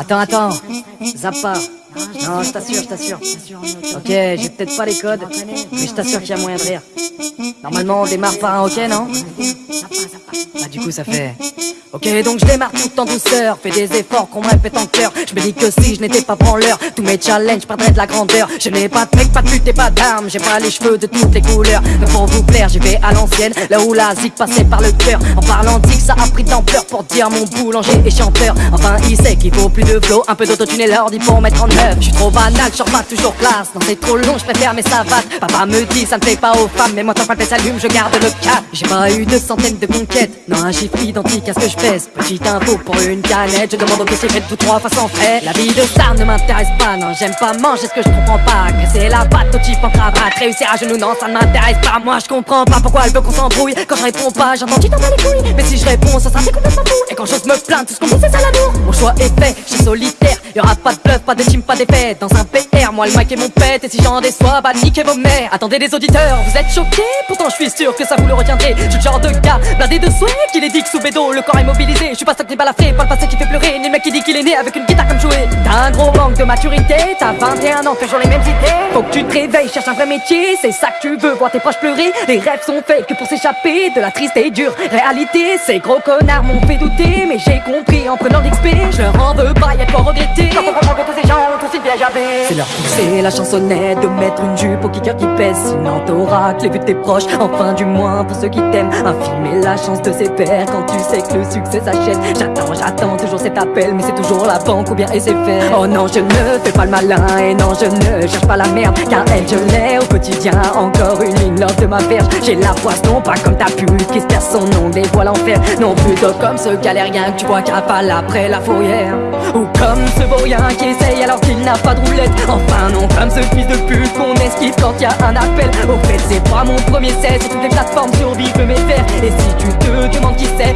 Attends, attends. Zappa. Non, je t'assure, je t'assure. Ok, j'ai peut-être pas les codes, mais je t'assure qu'il y a moyen de rire. Normalement, on démarre par un ok, non? Ah, du coup, ça fait. Ok, donc je démarre tout en douceur. Fais des efforts qu'on me répète en cœur. Je me dis que si je n'étais pas branleur, tous mes challenges perdraient de la grandeur. Je n'ai pas de mec, pas de pute et pas d'armes. J'ai pas les cheveux de toutes les couleurs. Mais pour vous plaire, j'y vais à l'ancienne. Là où la zik passait par le cœur. En parlant que ça a pris d'ampleur pour dire mon boulanger et chanteur. Enfin, il sait qu'il faut plus de flow. Un peu d'autotune et l'ordi pour mettre en œuvre. Je suis trop banal, je pas toujours classe. Non, c'est trop long, je préfère mes savates. Papa me dit, ça ne fait pas aux femmes. Mais moi, tant que s'allume, je garde le cap. J'ai pas eu de centaines de conquêtes. Non, un chiffre identique à ce que je pèse. Petite info pour une canette. Je demande au caissier, fait tout trois sans frais. La vie de star ne m'intéresse pas. Non, j'aime pas manger ce que je comprends pas. c'est la patte au type en cravate. Réussir à genoux, non, ça ne m'intéresse pas. Moi, je comprends pas pourquoi elle veut qu'on s'embrouille. Quand je réponds pas, j'entends tu t'en bats les couilles. Mais si je réponds, ça sera complètement fou. Et quand j'ose me plaindre, tout ce qu'on dit, c'est ça l'amour. Mon choix est fait, je suis solitaire. Y aura pas de bluff, pas de team, pas d'effet. Dans un PR, moi le mic est mon pet. Et si j'en déçois, bah niquez vos mères. Attendez les auditeurs, vous êtes choqués Pourtant, je suis sûr que ça vous le retiendrez. Je suis le genre de gars blindé de souhait qui les dit que sous bédo, le corps est mobilisé. Je suis pas stocké balafré, pas le passé qui fait pleurer. Ni le mec qui dit qu'il est né avec une guitare comme jouer. T'as un gros manque de maturité, t'as 21 ans, toujours les mêmes idées. Faut que tu te réveilles, cherche un vrai métier. C'est ça que tu veux, voir tes proches pleurer. Les rêves sont faits que pour s'échapper de la triste et dure réalité. Ces gros connards m'ont fait douter, mais j'ai compris en prenant l'XP. Je leur en veux pas, y'a quoi regretter. C'est leur pousser la chansonnette de mettre une jupe au kicker qui pèse. Sinon que les vues de tes proches, enfin du moins pour ceux qui t'aiment. Infirmer la chance de ses pères quand tu sais que le succès s'achète. J'attends, j'attends toujours cet appel, mais c'est toujours la banque ou bien SFR. Oh non, je ne fais pas le malin et non, je ne cherche pas la merde. Car elle, je l'ai au quotidien. Encore une ligne love de ma verge. J'ai la poisson, pas comme ta pute qui se perd son nom, des voiles l'enfer. Non, plutôt comme ce galérien que tu vois pas après la fourrière. Ou comme ce vaurien qui essaye alors qu'il n'a pas de roulette. Enfin non, comme ce fils de pute qu'on esquive quand y a un appel. Au fait c'est pas mon premier 16 et toutes les plateformes survivent mes fers Et si tu te demandes qui c'est